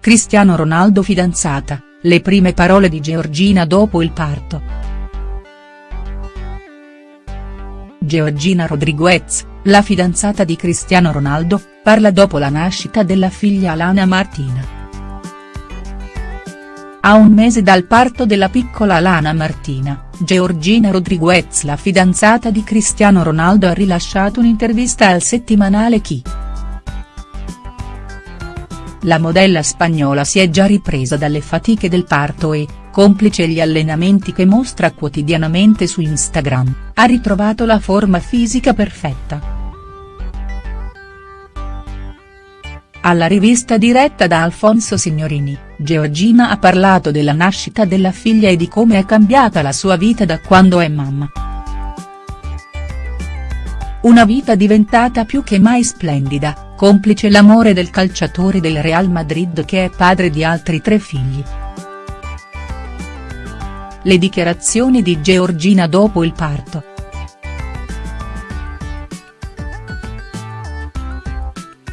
Cristiano Ronaldo fidanzata, le prime parole di Georgina dopo il parto. Georgina Rodriguez, la fidanzata di Cristiano Ronaldo, parla dopo la nascita della figlia Alana Martina. A un mese dal parto della piccola Alana Martina, Georgina Rodriguez la fidanzata di Cristiano Ronaldo ha rilasciato un'intervista al settimanale Chi. La modella spagnola si è già ripresa dalle fatiche del parto e, complice gli allenamenti che mostra quotidianamente su Instagram, ha ritrovato la forma fisica perfetta. Alla rivista diretta da Alfonso Signorini, Georgina ha parlato della nascita della figlia e di come è cambiata la sua vita da quando è mamma. Una vita diventata più che mai splendida, complice l'amore del calciatore del Real Madrid che è padre di altri tre figli. Le dichiarazioni di Georgina dopo il parto.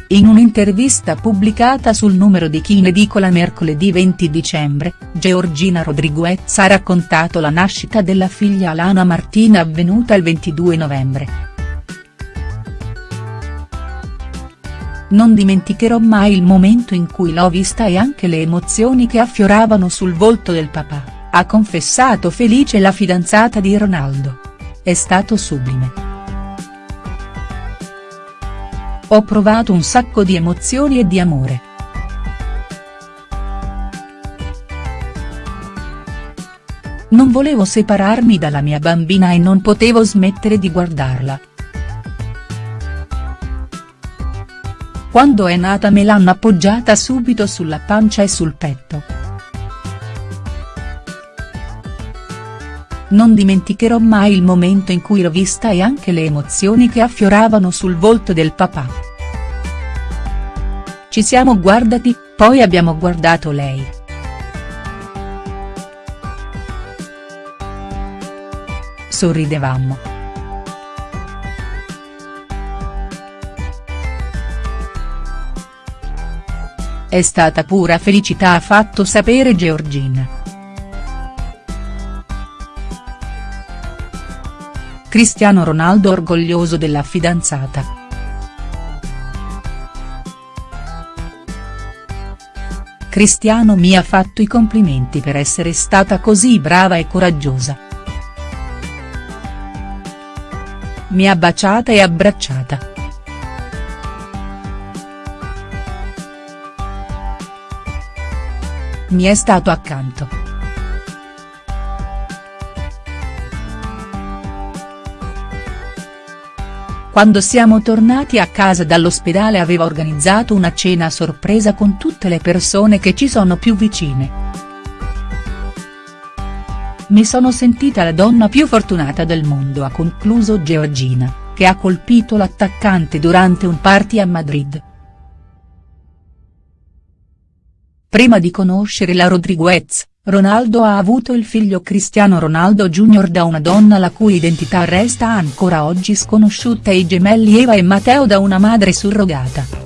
In un'intervista pubblicata sul numero di Chi in edicola mercoledì 20 dicembre, Georgina Rodriguez ha raccontato la nascita della figlia Alana Martina avvenuta il 22 novembre. Non dimenticherò mai il momento in cui l'ho vista e anche le emozioni che affioravano sul volto del papà, ha confessato felice la fidanzata di Ronaldo. È stato sublime. Ho provato un sacco di emozioni e di amore. Non volevo separarmi dalla mia bambina e non potevo smettere di guardarla. Quando è nata me l'hanno appoggiata subito sulla pancia e sul petto. Non dimenticherò mai il momento in cui l'ho vista e anche le emozioni che affioravano sul volto del papà. Ci siamo guardati, poi abbiamo guardato lei. Sorridevamo. È stata pura felicità ha fatto sapere Georgina. Cristiano Ronaldo orgoglioso della fidanzata. Cristiano mi ha fatto i complimenti per essere stata così brava e coraggiosa. Mi ha baciata e abbracciata. Mi è stato accanto. Quando siamo tornati a casa dall'ospedale aveva organizzato una cena a sorpresa con tutte le persone che ci sono più vicine. Mi sono sentita la donna più fortunata del mondo ha concluso Georgina, che ha colpito l'attaccante durante un party a Madrid. Prima di conoscere la Rodriguez, Ronaldo ha avuto il figlio Cristiano Ronaldo Jr. da una donna la cui identità resta ancora oggi sconosciuta e i gemelli Eva e Matteo da una madre surrogata.